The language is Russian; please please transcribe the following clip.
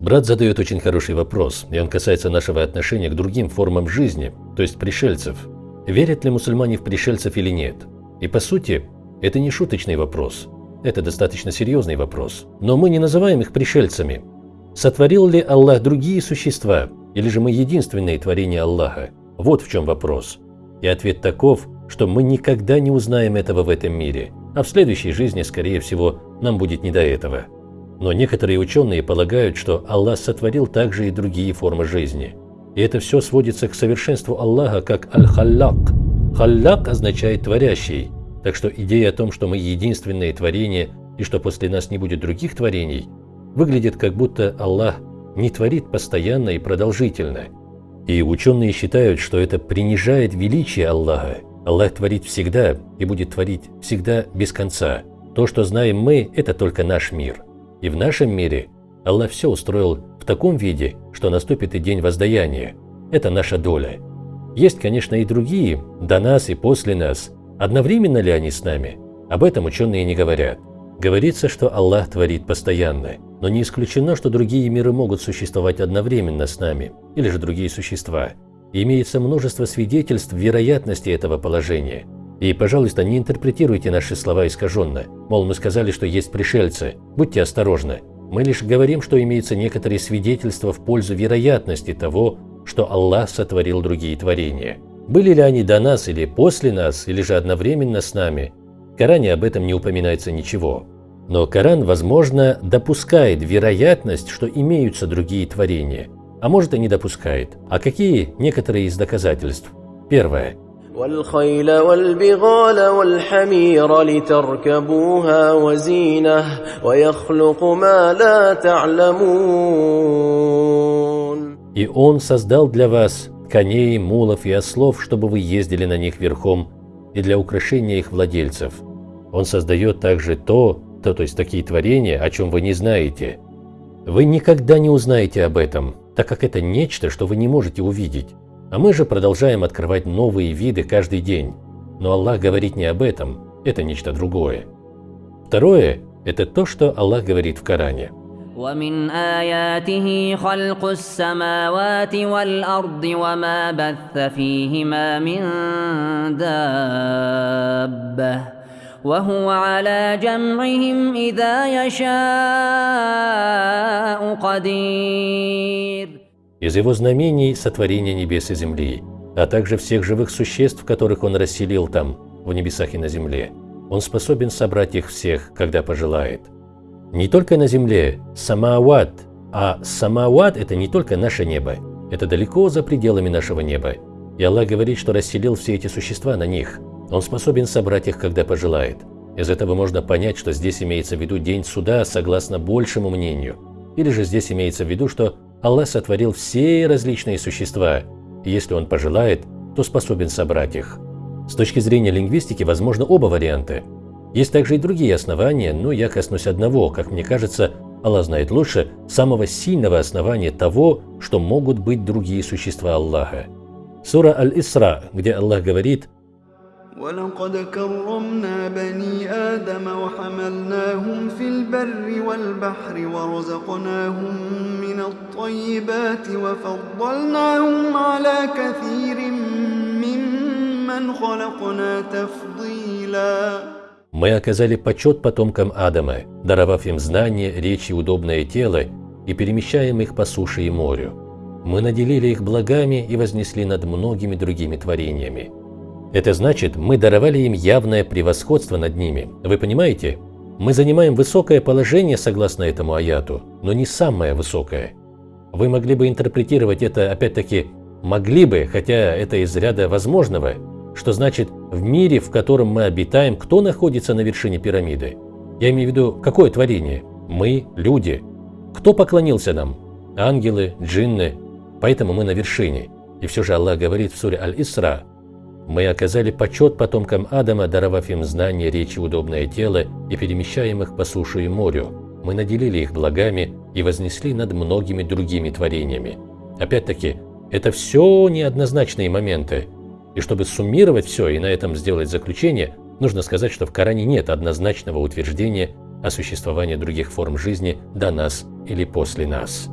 Брат задает очень хороший вопрос, и он касается нашего отношения к другим формам жизни, то есть пришельцев. Верят ли мусульмане в пришельцев или нет? И по сути, это не шуточный вопрос. Это достаточно серьезный вопрос. Но мы не называем их пришельцами. Сотворил ли Аллах другие существа, или же мы единственные творения Аллаха? Вот в чем вопрос. И ответ таков, что мы никогда не узнаем этого в этом мире, а в следующей жизни, скорее всего, нам будет не до этого. Но некоторые ученые полагают, что Аллах сотворил также и другие формы жизни. И это все сводится к совершенству Аллаха как Аль-Халлак. Халлак означает «творящий», так что идея о том, что мы единственное творение и что после нас не будет других творений, выглядит как будто Аллах не творит постоянно и продолжительно. И ученые считают, что это принижает величие Аллаха. Аллах творит всегда и будет творить всегда без конца. То, что знаем мы, это только наш мир – и в нашем мире Аллах все устроил в таком виде, что наступит и день воздаяния. Это наша доля. Есть, конечно, и другие, до нас и после нас. Одновременно ли они с нами? Об этом ученые не говорят. Говорится, что Аллах творит постоянно, но не исключено, что другие миры могут существовать одновременно с нами, или же другие существа. И имеется множество свидетельств вероятности этого положения – и, пожалуйста, не интерпретируйте наши слова искаженно. Мол, мы сказали, что есть пришельцы. Будьте осторожны. Мы лишь говорим, что имеются некоторые свидетельства в пользу вероятности того, что Аллах сотворил другие творения. Были ли они до нас или после нас, или же одновременно с нами, в Коране об этом не упоминается ничего. Но Коран, возможно, допускает вероятность, что имеются другие творения, а может и не допускает. А какие некоторые из доказательств? Первое. والخيل والبغال والحمير لتركبوها وزينة ويخلق ما لا تعلمون И Он создал для вас коней, мулов и ослов, чтобы вы ездили на них верхом, и для украшения их владельцев. Он создает также то, то, то есть такие творения, о чем вы не знаете. Вы никогда не узнаете об этом, так как это нечто, что вы не можете увидеть. А мы же продолжаем открывать новые виды каждый день. Но Аллах говорит не об этом, это нечто другое. Второе – это то, что Аллах говорит в Коране. ومن آياته خلق السماوات والأرض وما بث فيهما من دابة وهو على جمعهم إذا يشاء قدير из его знамений – сотворение небес и земли, а также всех живых существ, которых он расселил там, в небесах и на земле. Он способен собрать их всех, когда пожелает. Не только на земле, самауат, а самауат – это не только наше небо, это далеко за пределами нашего неба. И Аллах говорит, что расселил все эти существа на них. Он способен собрать их, когда пожелает. Из этого можно понять, что здесь имеется в виду день суда согласно большему мнению. Или же здесь имеется в виду, что Аллах сотворил все различные существа, и если Он пожелает, то способен собрать их. С точки зрения лингвистики возможно оба варианта. Есть также и другие основания, но я коснусь одного, как мне кажется, Аллах знает лучше, самого сильного основания того, что могут быть другие существа Аллаха. Сура Аль-Исра, где Аллах говорит – ولقد كرمنا بني آدم وحملناهم في البر والبحر ورزقناهم من الطيبات وفضلناهم على كثير ممن خلقنا تفضيلا Мы оказали почет потомкам Адама, даровав им знания, речь и удобное тело, и перемещаем их по суше и морю. Мы наделили их благами и вознесли над многими другими творениями. Это значит, мы даровали им явное превосходство над ними. Вы понимаете? Мы занимаем высокое положение согласно этому аяту, но не самое высокое. Вы могли бы интерпретировать это, опять-таки, могли бы, хотя это из ряда возможного, что значит, в мире, в котором мы обитаем, кто находится на вершине пирамиды? Я имею в виду, какое творение? Мы, люди. Кто поклонился нам? Ангелы, джинны. Поэтому мы на вершине. И все же Аллах говорит в суре Аль-Исра, мы оказали почет потомкам Адама, даровав им знания, речи, удобное тело и перемещаем их по суше и морю. Мы наделили их благами и вознесли над многими другими творениями. Опять-таки, это все неоднозначные моменты. И чтобы суммировать все и на этом сделать заключение, нужно сказать, что в Коране нет однозначного утверждения о существовании других форм жизни до нас или после нас.